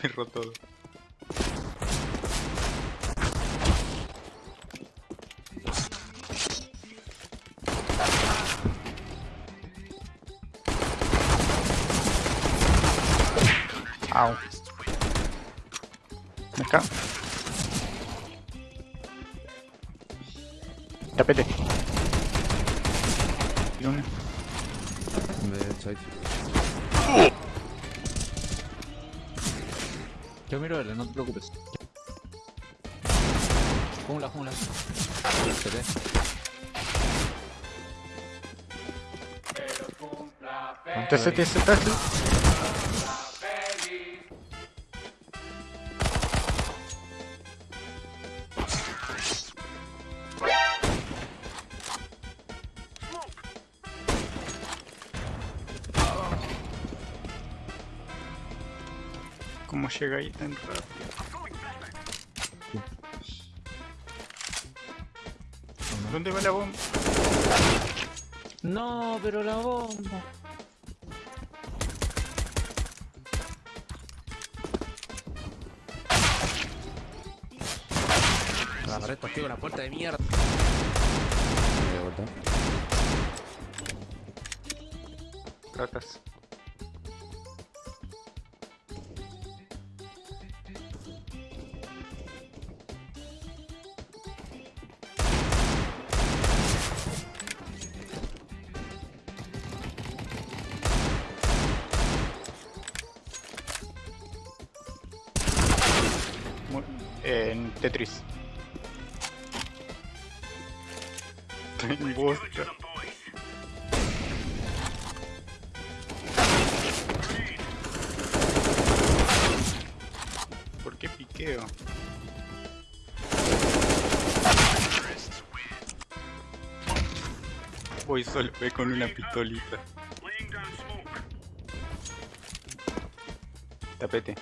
Perro todo. Au. Acá. Tapete. Uno. Me. Yo miro L, no te preocupes. Jungla, jungla. Se ve. TC, TC, TC. ¿Cómo llega ahí tan rápido? ¿Dónde va la bomba? No, pero la bomba. La pared, tío, la puerta de mierda. De En Tetris. ¿Por qué piqueo? Voy solo, ve con una pistolita. Tapete.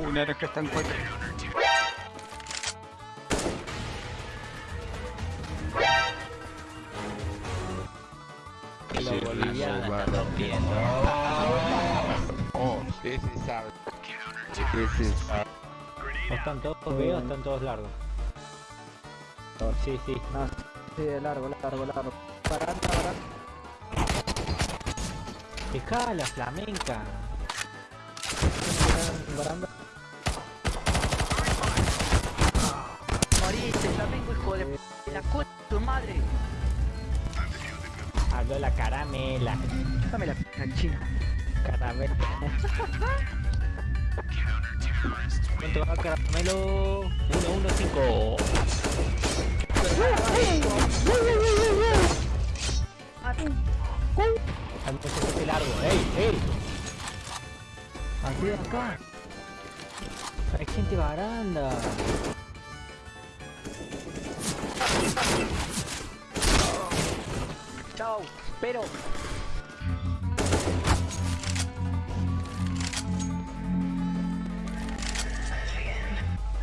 Uh, naranja está en cuatro. La boliviana va. está rompiendo. Oh, this is out. This is out. ¿O están todos o están todos largos? Sí, sí. No, sí, de largo, largo, largo. Baranda, baranda. Dejá la flamenca. Baranda. Moriste, Flamengo, hijo de p- la concha de tu madre. Habló la caramela. Dame la p china. Caramela. ¿Cuánto va caramelo? 115. Al muchacho largo. ¡Ey! ¡Ey! Aquí acá. Hay gente baranda. Pero.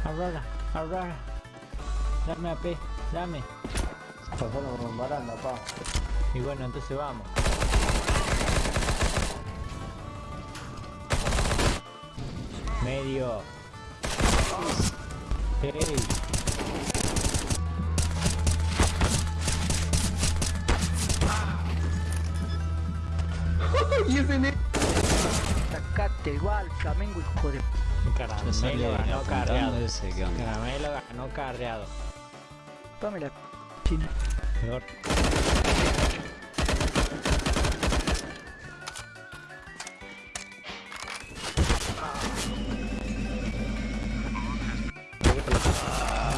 Aurora, Aurora. Dame AP, dame. Pasaron con baranda, pa. Y bueno, entonces vamos. Medio. Hey. Sacate igual, Flamengo, hijo de. Caramelo ganó carreado. Caramelo ganó carreado. Dame la china.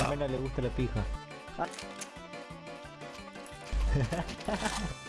Mena le gusta la pija.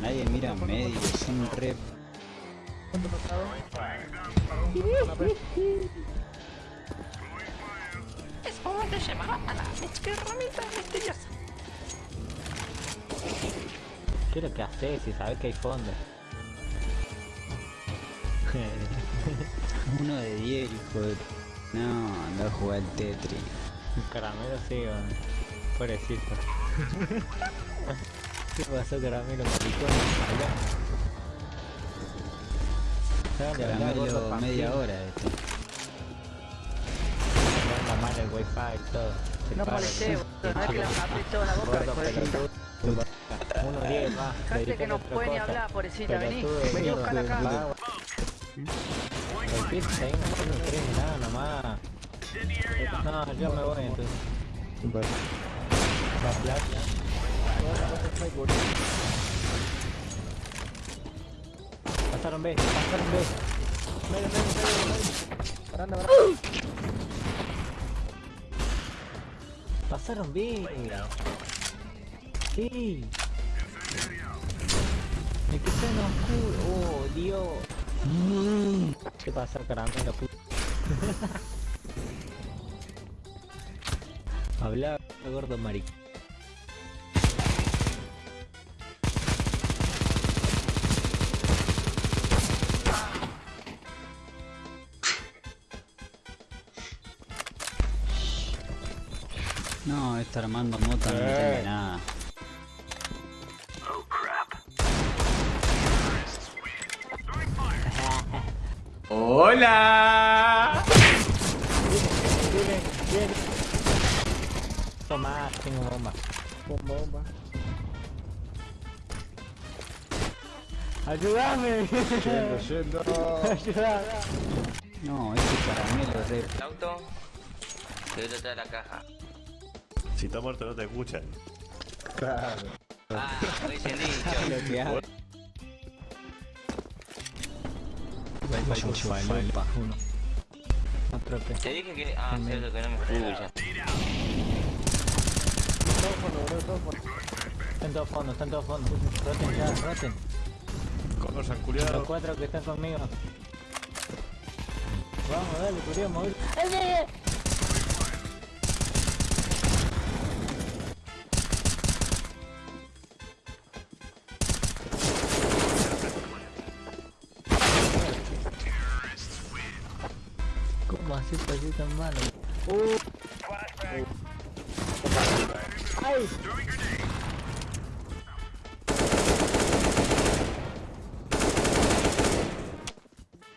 Nadie mira medio, son re... Es momento de llevar a las ¿Qué es lo que haces si sabes que hay fondo? Uno de 10, hijo de... No, no jugar al Tetris. Caramelo sí. Pobrecito. ¿Qué pasó caramelo maricón? Caramelo media hora este. Anda mal el wifi y todo. Se No molesté. No es que hablé toda la boca, Gordo. Uno diez más. Cállate dedicale que no puede ni hablar, pobrecita. Vení, vení a mierda. buscar acá. El pit ahí no crees nada nomás. No, yo me voy entonces. Pasaron B, pasaron B. Medio, medio, medio, medio. Baranda, baranda. Pasaron B. Sí. Me quedé en oscuro. Oh, Dios. ¿Qué pasa, caramelo? puto? Habla, gordo marico. No, está armando nota, no entiende nada. ¡Hola! Viene, viene. Toma, tengo bomba. Bomba, bomba. ¡Ayúdame! Yendo, yendo. ¡Ayúdame! No, este caramelo re... El auto. Voy a traer la caja. Si está muerto no te escuchan. Claro. Ah, dicho. Te dije que. Ah, cierto que no me escucha. Está en todo fondo, está en todo fondo. Roten ya, roten. Con los Los culiado. cuatro que están conmigo. Vamos, dale, curio, mover. ¿Cómo así así tan malo? Uh. ¡Ay!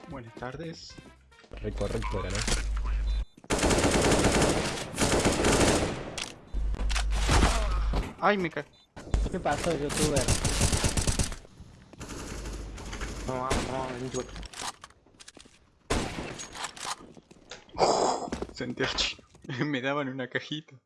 Buenas tardes. Correcto, era, ¿no? Ay, me caí. ¿Qué pasó, youtuber? Sentí Me daban una cajita.